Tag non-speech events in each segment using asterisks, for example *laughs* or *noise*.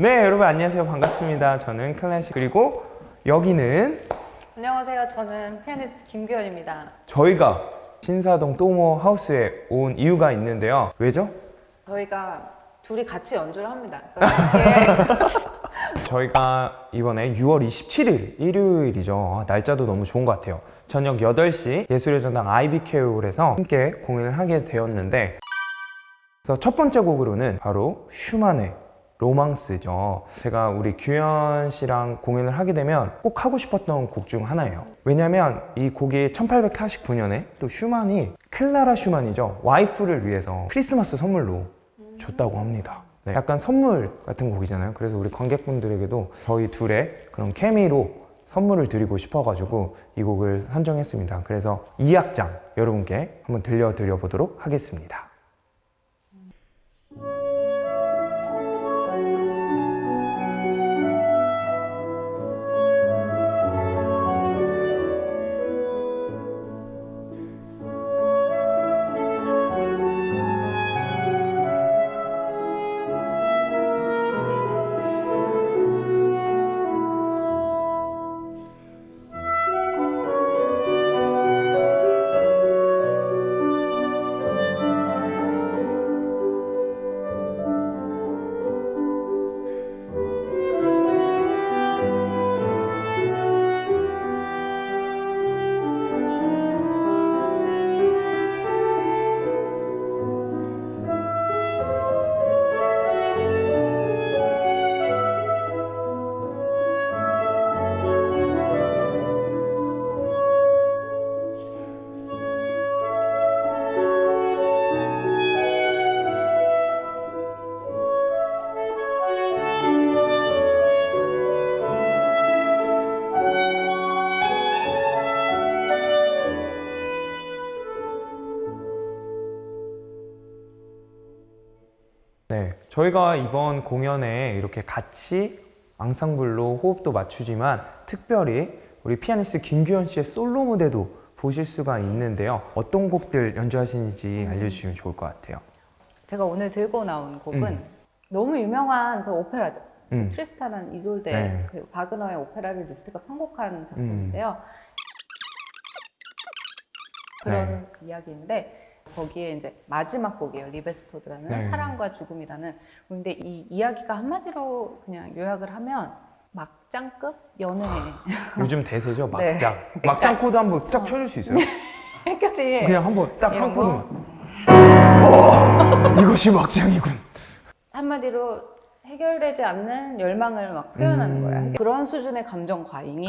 네 여러분 안녕하세요 반갑습니다 저는 클래식 그리고 여기는 안녕하세요. 저는 피아니스트 김규현입니다. 저희가 신사동 또모 하우스에 온 이유가 있는데요 왜죠? 저희가 둘이 같이 연주를 합니다. 그러니까 *laughs* 저희가 이번에 6월 27일 일요일이죠 아, 날짜도 너무 좋은 것 같아요 저녁 8시 예술의 전당 아이비케올에서 함께 공연을 하게 되었는데 그래서 첫 번째 곡으로는 바로 슈만의 로망스죠. 제가 우리 규현 씨랑 공연을 하게 되면 꼭 하고 싶었던 곡 중 하나예요. 왜냐면 이 곡이 1849년에 또 슈만이 클라라 슈만이죠. 와이프를 위해서 크리스마스 선물로 줬다고 합니다. 네, 약간 선물 같은 곡이잖아요. 그래서 우리 관객분들에게도 저희 둘의 그런 케미로 선물을 드리고 싶어가지고 이 곡을 선정했습니다. 그래서 2악장 여러분께 한번 들려드려 보도록 하겠습니다 네, 저희가 이번 공연에 이렇게 같이 앙상블로 호흡도 맞추지만 특별히 우리 피아니스트 김규현 씨의 솔로 무대도 보실 수가 있는데요. 어떤 곡들 연주하시는지 알려주시면 좋을 것 같아요. 제가 오늘 들고 나온 곡은 음. 너무 유명한 그 오페라죠. 음. 트리스탄과 이졸데 네. 그리고 바그너의 오페라를 리스트가 편곡한 작품인데요. 그런 네. 이야기인데 거기에 이제 마지막 곡이에요. Liebestod라는 네. 사랑과 죽음이라는. 근데 이 이야기가 한마디로 그냥 요약을 하면 막장급 연애 *laughs* 요즘 대세죠, 네. 막장. 막장 코드 한번 딱 쳐줄 수 있어요? 해결이 *laughs* 그냥 한번 딱한 이런 거? 코드만. 어! 이것이 막장이군. 한마디로 해결되지 않는 열망을 막 표현하는 음. 거예요. 그런 수준의 감정 과잉이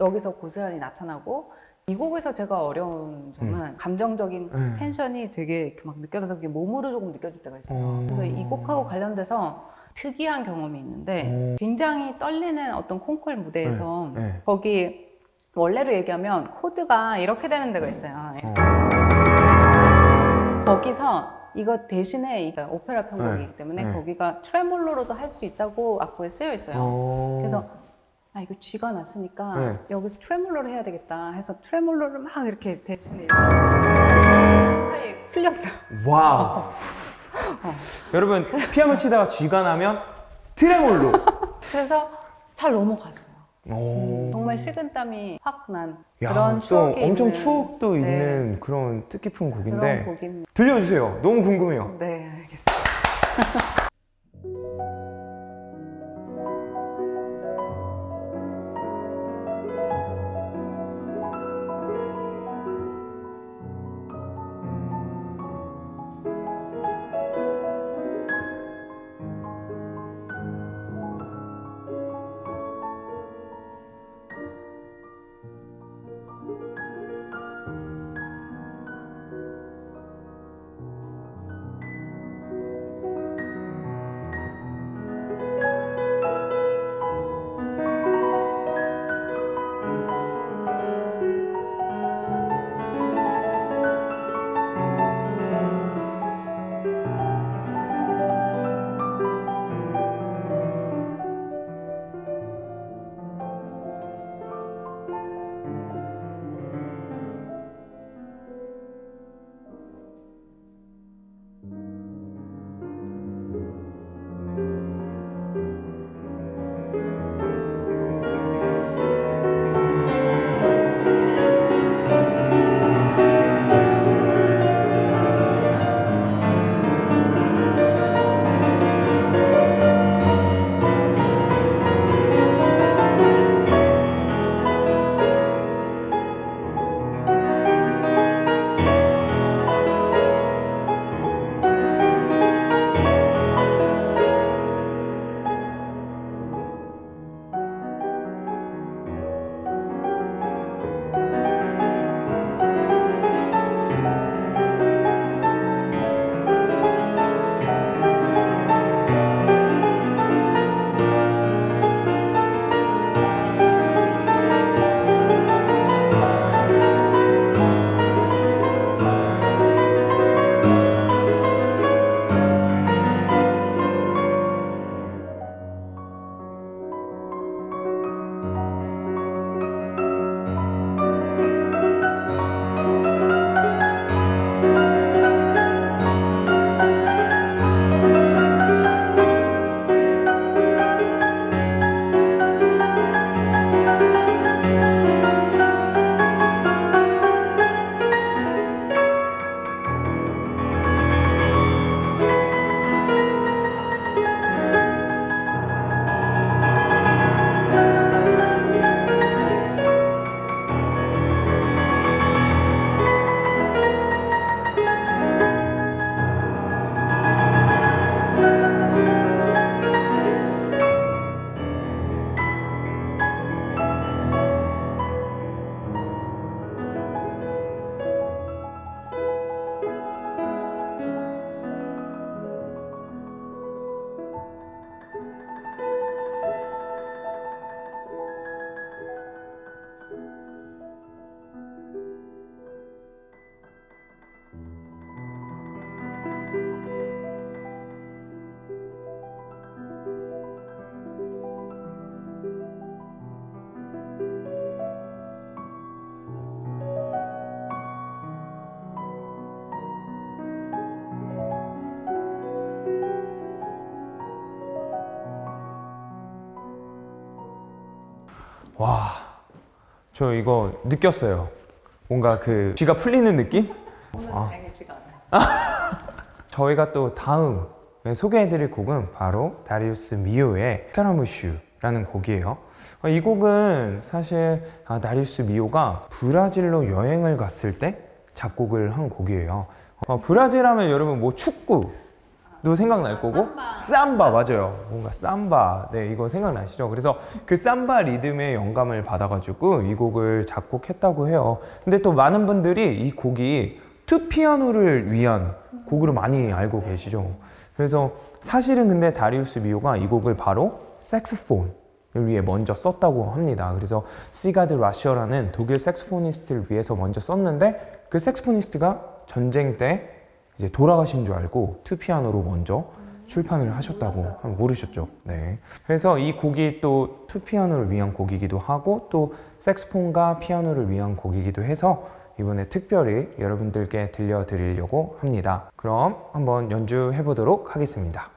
여기서 고스란히 나타나고 이 곡에서 제가 어려운 점은 감정적인 음. 텐션이 되게 이렇게 막 느껴져서 그게 몸으로 조금 느껴질 때가 있어요. 어. 그래서 이 곡하고 관련돼서 특이한 경험이 있는데 어. 굉장히 떨리는 어떤 콩쿨 무대에서 네, 네. 거기 원래로 얘기하면 코드가 이렇게 되는 데가 있어요. 어. 거기서 이거 대신에 이 오페라 편곡이기 네, 때문에 네. 거기가 트레몰로로도 할 수 있다고 악보에 쓰여 있어요. 어. 그래서 아 이거 쥐가 났으니까 네. 여기서 트레몰로를 해야 되겠다 해서 트레몰로를 막 이렇게 대신에 사이에 풀렸어요. Wow. 여러분 피아노 치다가 쥐가 나면 트레몰로. *laughs* 그래서 잘 넘어갔어요. 오. 정말 식은땀이 확 난 야, 그런 또 추억이 엄청 있는 추억도 네. 있는 그런 뜻깊은 그런 곡인데 곡입니다. 들려주세요. 너무 궁금해요. 네, 알겠습니다. *laughs* 와, 저 이거 느꼈어요. 뭔가 그 쥐가 풀리는 느낌? 오늘 아. *laughs* 저희가 또 다음 소개해드릴 곡은 바로 다리우스 미오의 카라무슈라는 곡이에요. 어, 이 곡은 사실 아, 다리우스 미오가 브라질로 여행을 갔을 때 작곡을 한 곡이에요. 어, 브라질 하면 여러분 뭐 축구 도 생각날 거고 삼바. 삼바 맞아요. 뭔가 삼바 네 이거 생각나시죠? 그래서 그 삼바 리듬의 영감을 받아가지고 이 곡을 작곡했다고 해요. 근데 또 많은 분들이 이 곡이 two piano를 위한 곡으로 많이 알고 계시죠. 그래서 사실은 근데 다리우스 미요가 이 곡을 바로 색스폰을 위해 먼저 썼다고 합니다. 그래서 시구르드 라셔라는 독일 saxophonist를 위해서 먼저 썼는데 그 saxophonist가 전쟁 때 이제 돌아가신 줄 알고 two piano로 먼저 출판을 하셨다고 모르셨죠. 네. 그래서 이 곡이 또 투피아노를 위한 곡이기도 하고 또 색스폰과 피아노를 위한 곡이기도 해서 이번에 특별히 여러분들께 들려드리려고 합니다. 그럼 한번 연주해 보도록 하겠습니다.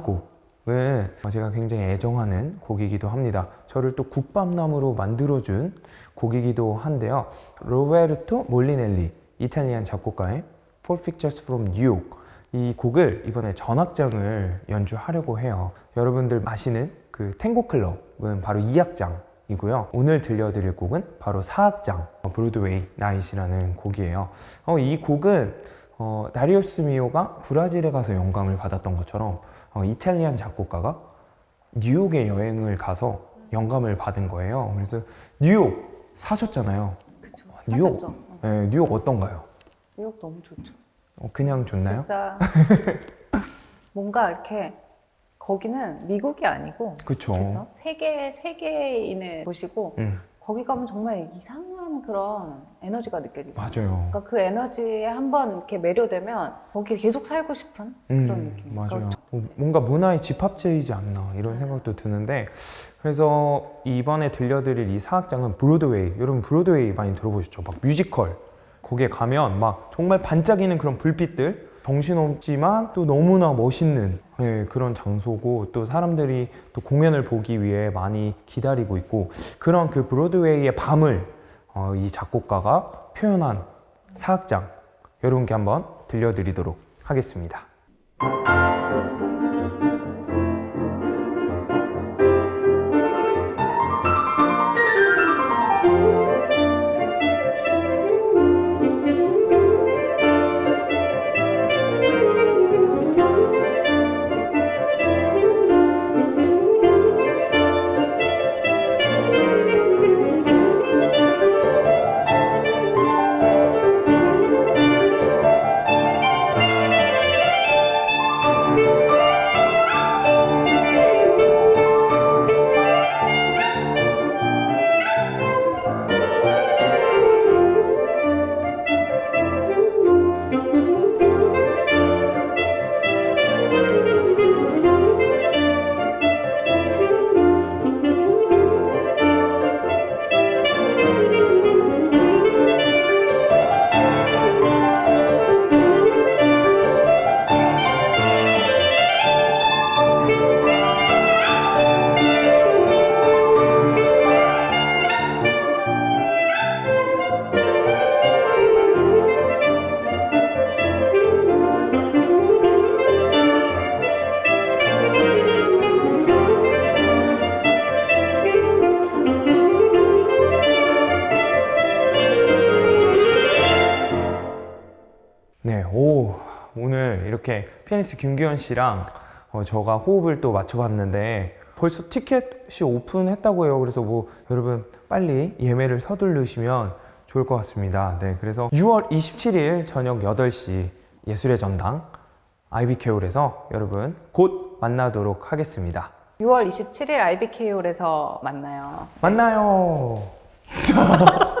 곡은 제가 굉장히 애정하는 곡이기도 합니다. 저를 또 국밥남으로 만들어준 곡이기도 한데요. 로베르토 몰리넬리, 이탈리안 작곡가의 Four Pictures from New York. 이 곡을 이번에 전악장을 연주하려고 해요. 여러분들 아시는 그 Tango Club은 바로 2악장 이고요. 오늘 들려드릴 곡은 바로 4악장, Broadway Night이라는 곡이에요. 어, 이 곡은 어, 다리우스 미오가 브라질에 가서 영감을 받았던 것처럼 어, 이탈리안 작곡가가 뉴욕에 여행을 가서 영감을 받은 거예요. 그래서 뉴욕 사셨잖아요. 그쵸. 뉴욕. 하셨죠? 어. 네, 뉴욕 어떤가요? 뉴욕 너무 좋죠. 어, 그냥 좋나요? 진짜 *laughs* 뭔가 이렇게 거기는 미국이 아니고 그쵸. 그죠? 세계 세계인을 보시고 음, 거기 가면 정말 이상한 그런 에너지가 느껴지죠. 맞아요. 그러니까 그 에너지에 한번 이렇게 매료되면 거기 계속 살고 싶은 그런 음, 느낌. 맞아요. 그러니까 어, 뭔가 문화의 집합체이지 않나 이런 생각도 드는데 그래서 이번에 들려드릴 이 사악장은 브로드웨이 여러분 브로드웨이 많이 들어보셨죠? 막 뮤지컬 거기에 가면 막 정말 반짝이는 그런 불빛들 정신없지만 또 너무나 멋있는 예, 그런 장소고 또 사람들이 또 공연을 보기 위해 많이 기다리고 있고 그런 그 브로드웨이의 밤을 어, 이 작곡가가 표현한 사악장 여러분께 한번 들려드리도록 하겠습니다. 피아니스트 김규현 씨랑 어, 저가 호흡을 또 맞춰봤는데 벌써 티켓이 오픈했다고 해요. 그래서 뭐 여러분 빨리 예매를 서두르시면 좋을 것 같습니다. 네, 그래서 6월 27일 저녁 8시 예술의 전당 아이비케올에서 여러분 곧 만나도록 하겠습니다. 6월 27일 IBK홀에서 만나요. 만나요. *laughs*